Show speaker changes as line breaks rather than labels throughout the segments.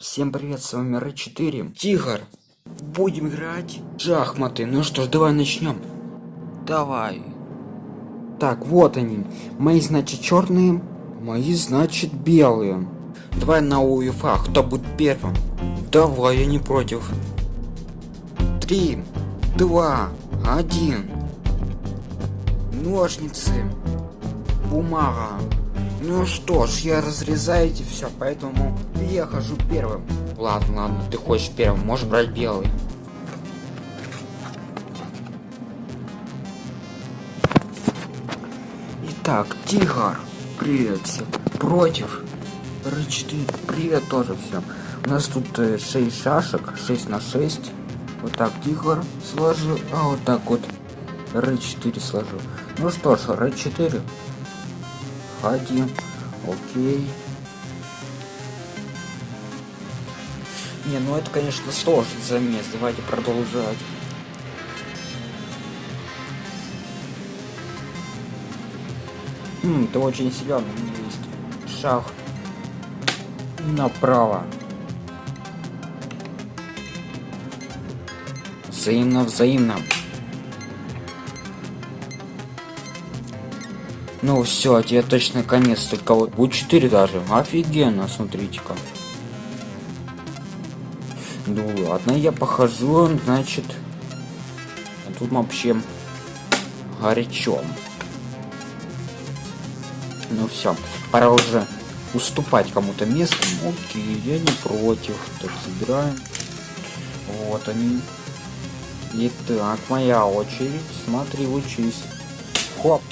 Всем привет, с вами Рэ 4 Тигр. Будем играть шахматы. Ну что ж, давай начнем. Давай. Так, вот они. Мои, значит, черные. Мои, значит, белые. Давай на УЕФА. Кто будет первым? Давай, я не против. Три, два, один. Ножницы. Бумага. Ну что ж, я разрезаю эти все, поэтому я хожу первым. Ладно, ладно, ты хочешь первым, можешь брать белый. Итак, Тигр, привет всем. Против. Р4, привет тоже всем. У нас тут э, 6 шашек, 6 на 6. Вот так Тигр сложу, а вот так вот Р4 сложу. Ну что ж, Р4. Ходи. Окей. Не, ну это, конечно, сложный замес. Давайте продолжать. Хм, ты очень силен, есть шаг направо. Взаимно, взаимно. Ну все, тебе точно конец, только вот будет 4 даже. Офигенно, смотрите-ка. Ну ладно, я похожу, значит. А тут вообще горячо. Ну все, пора уже уступать кому-то место. Окей, я не против. Так, забираем. Вот они. Итак, моя очередь. Смотри, учись. Хоп.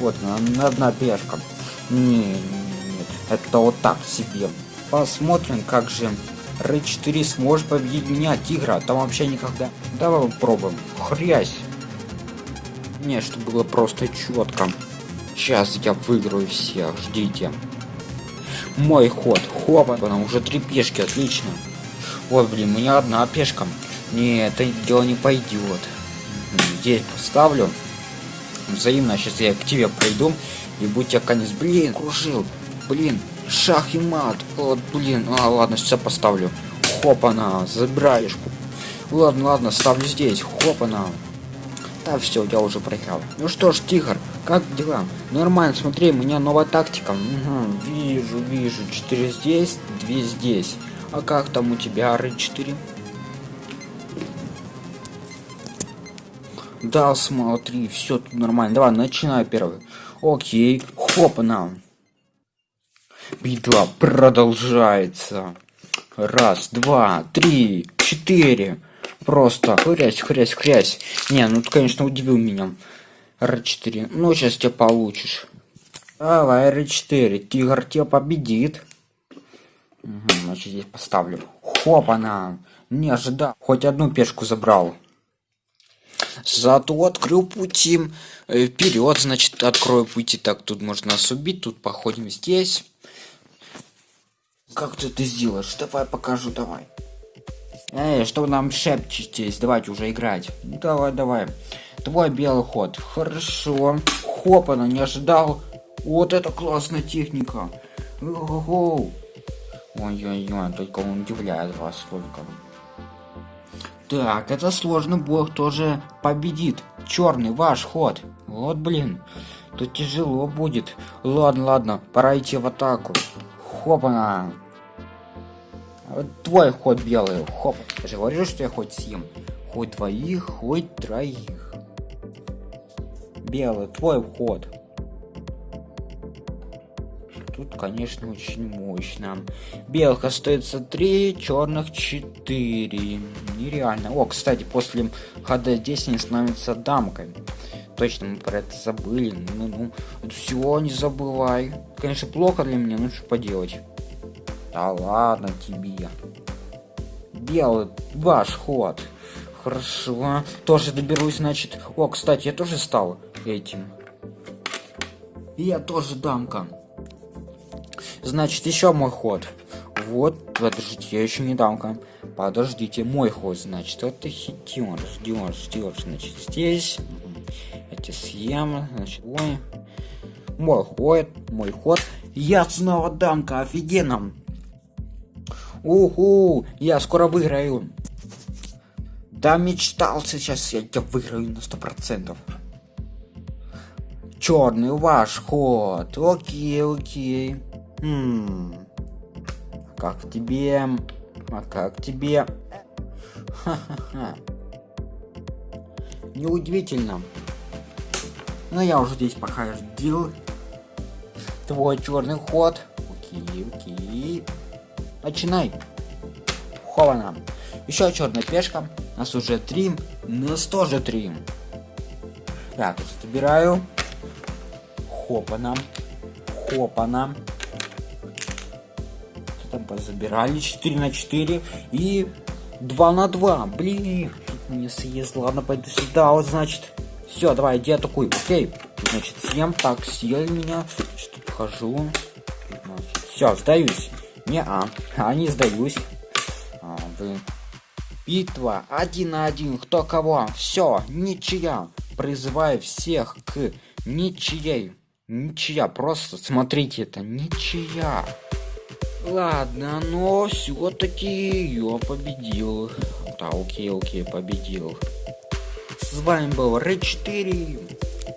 Вот, одна пешка. Не, нет, это вот так себе. Посмотрим, как же Р4 сможет победить меня, Тигра. Там вообще никогда. Давай попробуем. Хрясь. Не, чтобы было просто четко. Сейчас я выиграю всех, ждите. Мой ход. Хопа, там уже три пешки, отлично. Вот, блин, у меня одна пешка. Не, это дело не пойдет. Здесь поставлю взаимно. Сейчас я к тебе пройду и будь тебя конец. Блин, кружил. Блин, шах и мат. Вот, блин. А, ладно, сейчас поставлю. Хопана, забираешь. Ладно, ладно, ставлю здесь. Хопана. Да, все, я уже проиграл. Ну что ж, Тигр, как дела? Нормально, смотри, у меня новая тактика. Угу, вижу, вижу. 4 здесь, 2 здесь. А как там у тебя, Р4? Да, смотри, все тут нормально. Давай, начинаю первый. Окей. Хопа Битва продолжается. Раз, два, три, четыре. Просто хрясь, хрясь, хрясь. Не, ну ты, конечно, удивил меня. Р4. Ну, сейчас тебя получишь. Давай, Р4. Тигр тебя победит. Угу, значит, здесь поставлю. Хопа-на. Не ожидал. Хоть одну пешку забрал. Зато открыл пути э, вперед, значит, открою пути. Так, тут можно нас убить, тут походим здесь. Как ты это сделаешь? Давай покажу, давай. Эй, что нам шепчетесь? Давайте уже играть. Давай, давай. Твой белый ход. Хорошо. Хоп, она не ожидал. Вот это классная техника. Ой-ой-ой, только он удивляет вас только. Так, это сложно, бог тоже победит. Черный, ваш ход. Вот, блин. Тут тяжело будет. Ладно, ладно, пора идти в атаку. Хопана. Вот твой ход белый. Хоп. Я же говорю, что я хоть съем. Хоть двоих, хоть троих. Белый, твой ход. Тут, конечно, очень мощно. Белых остается 3, черных 4. Нереально. О, кстати, после хода здесь они становятся дамками. Точно, мы про это забыли. Ну, ну, это всего не забывай. Конечно, плохо для меня, ну что поделать. Да ладно тебе. Белый, ваш ход. Хорошо. Тоже доберусь, значит. О, кстати, я тоже стал этим. Я тоже дамка. Значит, еще мой ход. Вот, подождите, я еще не дамка. Подождите, мой ход, значит, это хитер, ждешь, ждешь, значит, здесь. Эти съем, значит, ой. Мой ход, мой ход. Я снова дамка, офигенно. Уху, я скоро выиграю. Да мечтал сейчас, я, я выиграю на сто процентов. Черный ваш ход. Окей, окей. Хм. Как тебе? А как тебе? Ха-ха-ха. Неудивительно. Но я уже здесь походил. Твой черный ход. Окей, окей. Начинай. Хована. Еще черная пешка. У нас уже три. Нас тоже три. Тут собираю. Хопана. Хопана. Там позабирали 4 на 4 и 2 на 2. Блин, мне съест. Ладно, пойду сюда. Вот значит. Все, давай, иди атакуй. Окей. Значит, съем так, съели меня. Что-то хожу. Все, сдаюсь. Не, а, а не сдаюсь. А, блин. Битва один на один. Кто кого? Все, ничья. Призываю всех к ничьей. Ничья. Просто смотрите, это ничья. Ладно, но все-таки я победил. Да, окей, окей, победил. С вами был Рэй 4.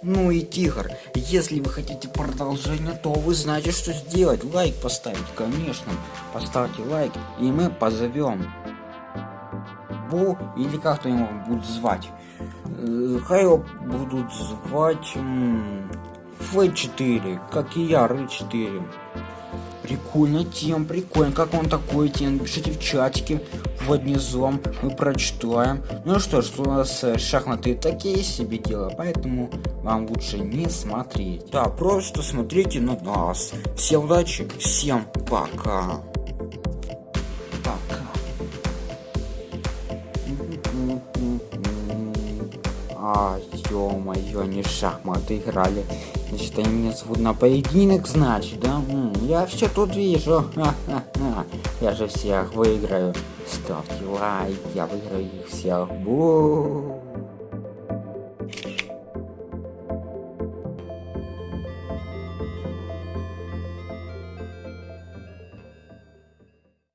Ну и Тигр. Если вы хотите продолжение, то вы знаете, что сделать. Лайк поставить, конечно. Поставьте лайк, и мы позовем Бу, или как то его будут звать. Э, хай его будут звать Ф4, как и я, Рэй4. Прикольно тем, прикольно. Как он такой тем? Пишите в чатике под низом, мы прочитаем. Ну что ж, у нас э, шахматы такие себе дела, поэтому вам лучше не смотреть. Да, просто смотрите на нас. Всем удачи, всем пока. Пока. А, ё-моё, не шахматы играли. Значит, они меня зовут на поединок, значит, да? М -м, я все тут вижу. Я же всех выиграю. Ставьте лайк, я выиграю их всех. Бу.